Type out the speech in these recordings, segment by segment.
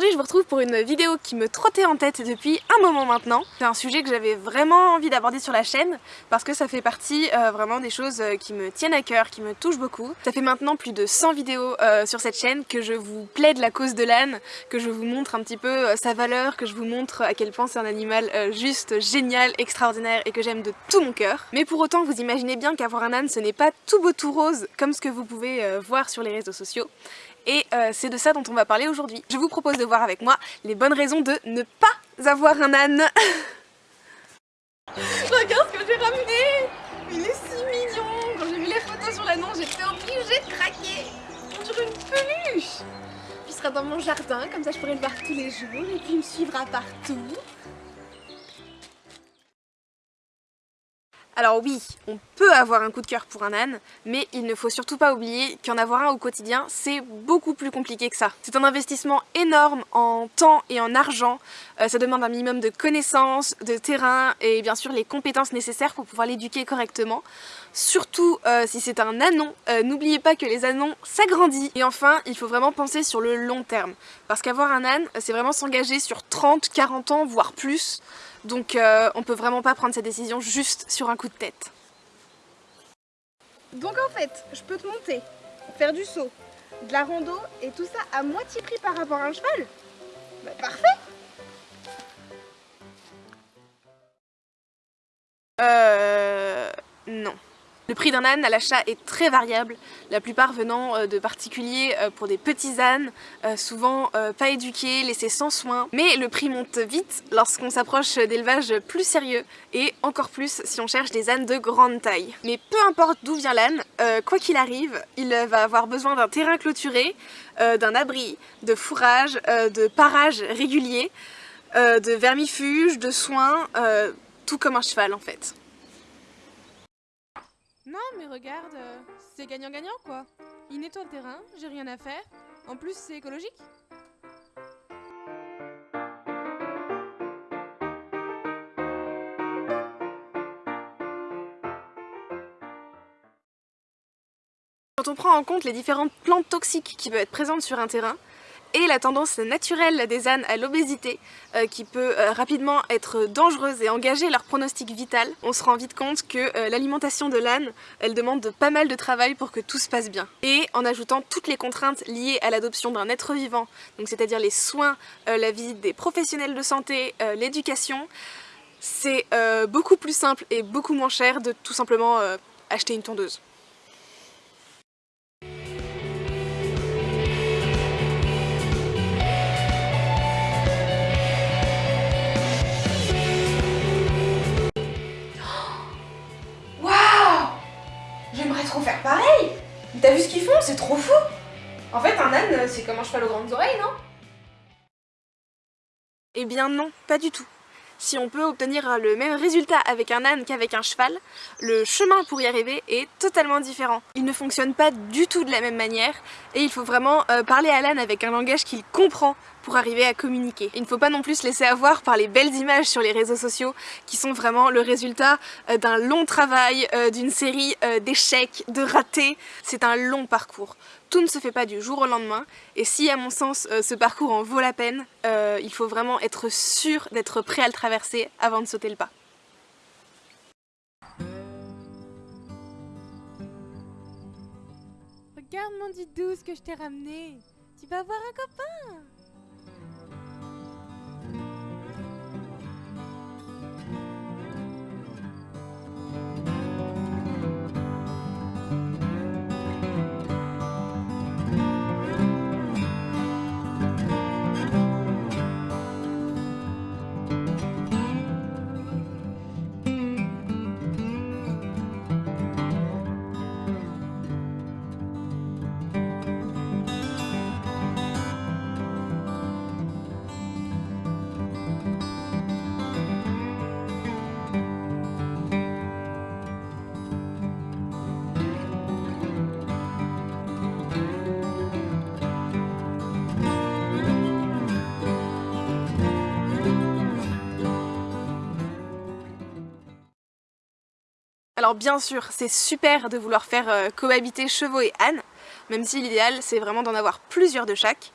Aujourd'hui je vous retrouve pour une vidéo qui me trottait en tête depuis un moment maintenant. C'est un sujet que j'avais vraiment envie d'aborder sur la chaîne parce que ça fait partie euh, vraiment des choses euh, qui me tiennent à cœur, qui me touchent beaucoup. Ça fait maintenant plus de 100 vidéos euh, sur cette chaîne que je vous plaide la cause de l'âne, que je vous montre un petit peu sa valeur, que je vous montre à quel point c'est un animal juste génial, extraordinaire et que j'aime de tout mon cœur. Mais pour autant vous imaginez bien qu'avoir un âne ce n'est pas tout beau tout rose comme ce que vous pouvez voir sur les réseaux sociaux et euh, c'est de ça dont on va parler aujourd'hui. Je vous propose de voir avec moi les bonnes raisons de ne pas avoir un âne. Regarde ce que j'ai ramené Il est si mignon Quand j'ai vu les photos sur l'annonce, j'étais obligée de craquer On dirait une peluche Il sera dans mon jardin, comme ça je pourrai le voir tous les jours et puis il me suivra partout. Alors oui, on peut avoir un coup de cœur pour un âne, mais il ne faut surtout pas oublier qu'en avoir un au quotidien, c'est beaucoup plus compliqué que ça. C'est un investissement énorme en temps et en argent, euh, ça demande un minimum de connaissances, de terrain et bien sûr les compétences nécessaires pour pouvoir l'éduquer correctement. Surtout euh, si c'est un anon, euh, n'oubliez pas que les anons s'agrandissent. Et enfin, il faut vraiment penser sur le long terme, parce qu'avoir un âne, c'est vraiment s'engager sur 30, 40 ans, voire plus. Donc euh, on peut vraiment pas prendre cette décision juste sur un coup de tête. Donc en fait, je peux te monter, faire du saut, de la rando et tout ça à moitié prix par rapport à un cheval Bah parfait Euh... Le prix d'un âne à l'achat est très variable, la plupart venant euh, de particuliers euh, pour des petits ânes, euh, souvent pas éduqués, laissés sans soin. Mais le prix monte vite lorsqu'on s'approche d'élevages plus sérieux et encore plus si on cherche des ânes de grande taille. Mais peu importe d'où vient l'âne, quoi qu'il arrive, il va avoir besoin d'un terrain clôturé, d'un abri, de fourrage, de parage régulier, de vermifuge, de soins, tout comme un cheval en fait. Non, mais regarde, euh, c'est gagnant-gagnant quoi. Il nettoie le terrain, j'ai rien à faire. En plus, c'est écologique. Quand on prend en compte les différentes plantes toxiques qui peuvent être présentes sur un terrain, et la tendance naturelle des ânes à l'obésité euh, qui peut euh, rapidement être dangereuse et engager leur pronostic vital, on se rend vite compte que euh, l'alimentation de l'âne, elle demande pas mal de travail pour que tout se passe bien. Et en ajoutant toutes les contraintes liées à l'adoption d'un être vivant, c'est-à-dire les soins, la visite des professionnels de santé, l'éducation, c'est beaucoup plus simple et beaucoup moins cher de tout simplement acheter une tondeuse. Un cheval aux grandes oreilles, non? Eh bien non, pas du tout. Si on peut obtenir le même résultat avec un âne qu'avec un cheval, le chemin pour y arriver est totalement différent. Il ne fonctionne pas du tout de la même manière et il faut vraiment euh, parler à l'âne avec un langage qu'il comprend pour arriver à communiquer. Il ne faut pas non plus se laisser avoir par les belles images sur les réseaux sociaux qui sont vraiment le résultat euh, d'un long travail, euh, d'une série d'échecs, de ratés. C'est un long parcours. Tout ne se fait pas du jour au lendemain et si à mon sens ce parcours en vaut la peine, il faut vraiment être sûr d'être prêt à le traverser avant de sauter le pas. Regarde mon ce que je t'ai ramené Tu vas voir un copain Alors bien sûr, c'est super de vouloir faire euh, cohabiter chevaux et ânes, même si l'idéal c'est vraiment d'en avoir plusieurs de chaque.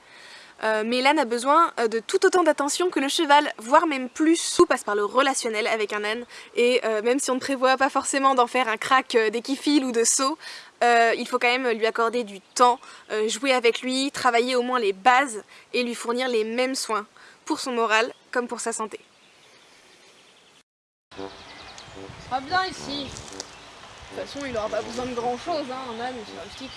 Euh, mais l'âne a besoin euh, de tout autant d'attention que le cheval, voire même plus. Tout passe par le relationnel avec un âne et même si on ne prévoit pas forcément d'en faire un crack dès qu'il file ou de saut, il faut quand même lui accorder du temps, jouer avec lui, travailler au moins les bases et lui fournir les mêmes soins pour son moral comme pour sa santé. sera bien ici. Toute façon, il aura pas besoin de grand chose, hein, un âne, c'est rustique.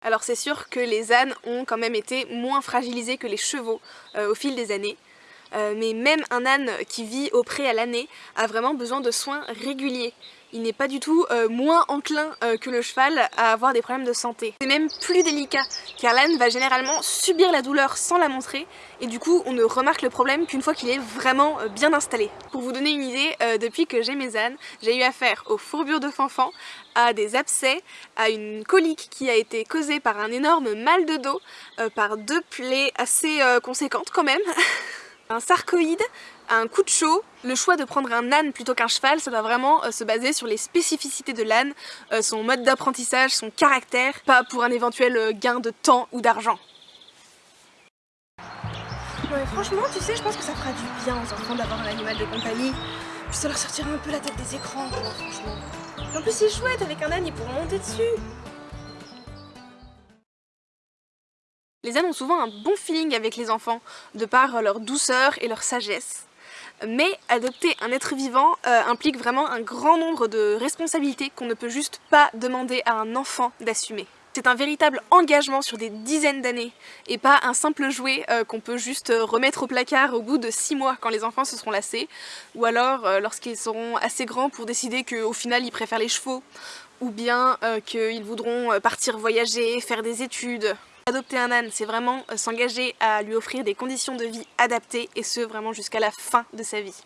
Alors c'est sûr que les ânes ont quand même été moins fragilisés que les chevaux euh, au fil des années. Euh, mais même un âne qui vit au pré à l'année a vraiment besoin de soins réguliers. Il n'est pas du tout euh, moins enclin que le cheval à avoir des problèmes de santé. C'est même plus délicat, car l'âne va généralement subir la douleur sans la montrer, et du coup on ne remarque le problème qu'une fois qu'il est vraiment bien installé. Pour vous donner une idée, depuis que j'ai mes ânes, j'ai eu affaire aux fourbures de fanfan, à des abcès, à une colique qui a été causée par un énorme mal de dos, euh, par deux plaies assez euh, conséquentes quand même, un sarcoïde, un coup de chaud. Le choix de prendre un âne plutôt qu'un cheval, ça doit vraiment euh, se baser sur les spécificités de l'âne, son mode d'apprentissage, son caractère, pas pour un éventuel gain de temps ou d'argent. Ouais, franchement, tu sais, je pense que ça fera du bien aux enfants d'avoir un animal de compagnie. Puis ça leur sortira un peu la tête des écrans, franchement. En plus c'est chouette, avec un âne ils pourront monter dessus Les ânes ont souvent un bon feeling avec les enfants, de par leur douceur et leur sagesse. Mais adopter un être vivant euh, implique vraiment un grand nombre de responsabilités qu'on ne peut juste pas demander à un enfant d'assumer. C'est un véritable engagement sur des dizaines d'années et pas un simple jouet euh, qu'on peut juste euh, remettre au placard au bout de 6 mois quand les enfants se seront lassés ou alors lorsqu'ils seront assez grands pour décider qu'au final ils préfèrent les chevaux ou bien qu'ils voudront partir voyager, faire des études. Adopter un âne, c'est vraiment s'engager à lui offrir des conditions de vie adaptées et ce vraiment jusqu'à la fin de sa vie.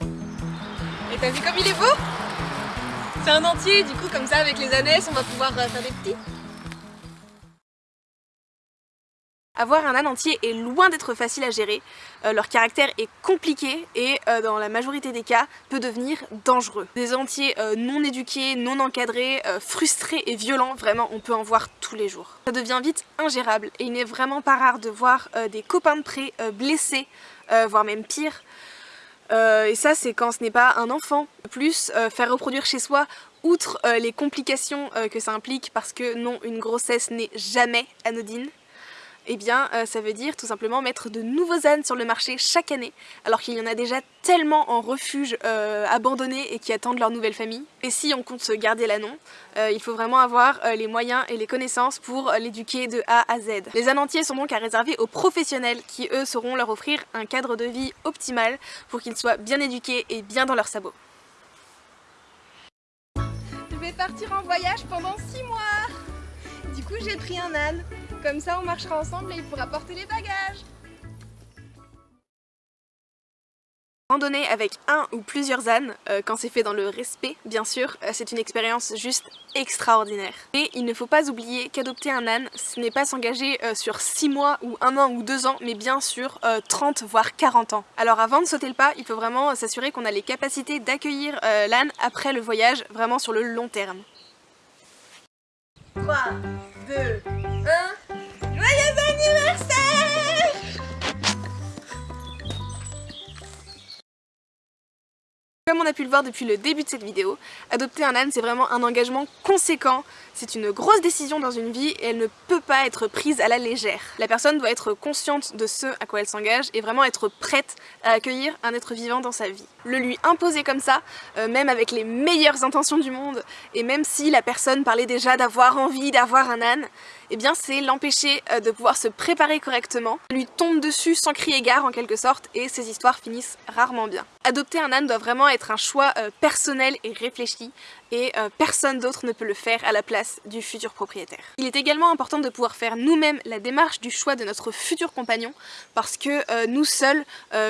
Et t'as vu comme il est beau? C'est un entier, du coup comme ça avec les années on va pouvoir euh, faire des petits. Avoir un âne entier est loin d'être facile à gérer, euh, leur caractère est compliqué et euh, dans la majorité des cas peut devenir dangereux. Des entiers non éduqués, non encadrés, frustrés et violents, vraiment on peut en voir tous les jours. Ça devient vite ingérable et il n'est vraiment pas rare de voir des copains de près blessés, voire même pire, euh, et ça c'est quand ce n'est pas un enfant. Plus, euh, faire reproduire chez soi, outre euh, les complications que ça implique, parce que non, une grossesse n'est jamais anodine, eh bien euh, ça veut dire tout simplement mettre de nouveaux ânes sur le marché chaque année alors qu'il y en a déjà tellement en refuge euh, abandonnés et qui attendent leur nouvelle famille. Et si on compte se garder l'ânon, euh, il faut vraiment avoir les moyens et les connaissances pour l'éduquer de A à Z. Les ânes entiers sont donc à réserver aux professionnels qui eux sauront leur offrir un cadre de vie optimal pour qu'ils soient bien éduqués et bien dans leurs sabots. Je vais partir en voyage pendant 6 mois Du coup j'ai pris un âne comme ça, on marchera ensemble et il pourra porter les bagages. Randonner avec un ou plusieurs ânes, euh, quand c'est fait dans le respect, bien sûr, euh, c'est une expérience juste extraordinaire. Mais il ne faut pas oublier qu'adopter un âne, ce n'est pas s'engager euh, sur 6 mois ou 1 an ou 2 ans, mais bien sur 30 voire 40 ans. Alors avant de sauter le pas, il faut vraiment s'assurer qu'on a les capacités d'accueillir l'âne après le voyage, vraiment sur le long terme. 3, 2, 1... Comme on a pu le voir depuis le début de cette vidéo, adopter un âne c'est vraiment un engagement conséquent, c'est une grosse décision dans une vie et elle ne peut pas être prise à la légère. La personne doit être consciente de ce à quoi elle s'engage et vraiment être prête à accueillir un être vivant dans sa vie. Le lui imposer comme ça, euh, même avec les meilleures intentions du monde, et même si la personne parlait déjà d'avoir envie d'avoir un âne, eh bien c'est l'empêcher euh, de pouvoir se préparer correctement, lui tombe dessus sans crier gare en quelque sorte et ces histoires finissent rarement bien. Adopter un âne doit vraiment être un choix euh, personnel et réfléchi et euh, personne d'autre ne peut le faire à la place du futur propriétaire. Il est également important de pouvoir faire nous-mêmes la démarche du choix de notre futur compagnon parce que nous seuls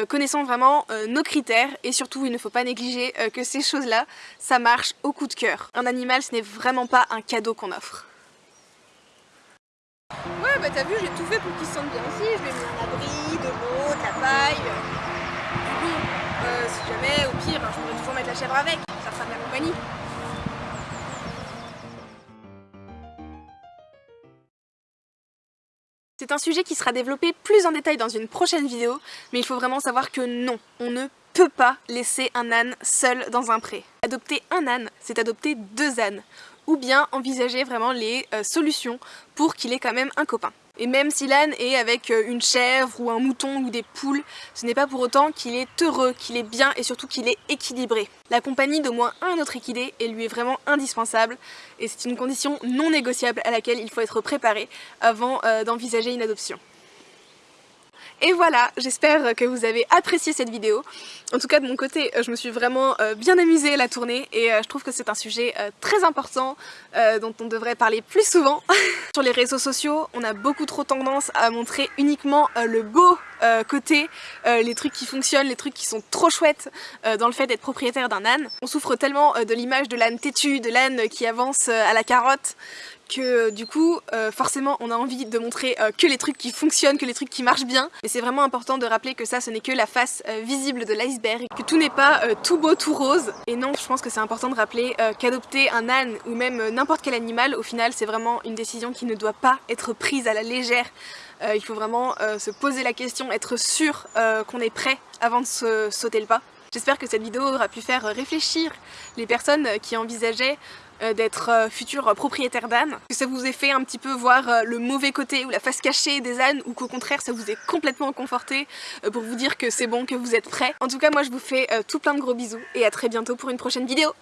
connaissons vraiment nos critères et surtout il ne faut pas négliger que ces choses-là, ça marche au coup de cœur. Un animal ce n'est vraiment pas un cadeau qu'on offre. Bah, t'as vu, j'ai tout fait pour qu'ils se sentent bien aussi. je lui ai mis un abri, de l'eau, de la paille. Euh, si jamais, au pire, hein, je pourrais toujours mettre la chèvre avec, ça fera de la compagnie. C'est un sujet qui sera développé plus en détail dans une prochaine vidéo, mais il faut vraiment savoir que non, on ne peut pas laisser un âne seul dans un pré. Adopter un âne, c'est adopter deux ânes ou bien envisager vraiment les euh, solutions pour qu'il ait quand même un copain. Et même si l'âne est avec euh, une chèvre ou un mouton ou des poules, ce n'est pas pour autant qu'il est heureux, qu'il est bien et surtout qu'il est équilibré. La compagnie d'au moins un autre équidé est lui est vraiment indispensable et c'est une condition non négociable à laquelle il faut être préparé avant euh, d'envisager une adoption. Et voilà, j'espère que vous avez apprécié cette vidéo. En tout cas de mon côté, je me suis vraiment euh, bien amusée à la tournée et euh, je trouve que c'est un sujet euh, très important dont on devrait parler plus souvent. Sur les réseaux sociaux, on a beaucoup trop tendance à montrer uniquement le beau côté, les trucs qui fonctionnent, les trucs qui sont trop chouettes dans le fait d'être propriétaire d'un âne. On souffre tellement de l'image de l'âne têtu, de l'âne qui avance à la carotte, que du coup euh, forcément on a envie de montrer euh, que les trucs qui fonctionnent, que les trucs qui marchent bien. Mais c'est vraiment important de rappeler que ça ce n'est que la face euh, visible de l'iceberg. Que tout n'est pas tout beau tout rose. Et non je pense que c'est important de rappeler qu'adopter un âne ou même n'importe quel animal au final c'est vraiment une décision qui ne doit pas être prise à la légère. Il faut vraiment se poser la question, être sûr qu'on est prêt avant de se sauter le pas. J'espère que cette vidéo aura pu faire réfléchir les personnes qui envisageaient euh, d'être euh, futur propriétaire d'âne, que ça vous ait fait un petit peu voir euh, le mauvais côté ou la face cachée des ânes ou qu'au contraire ça vous ait complètement conforté pour vous dire que c'est bon, que vous êtes prêts. En tout cas moi je vous fais tout plein de gros bisous et à très bientôt pour une prochaine vidéo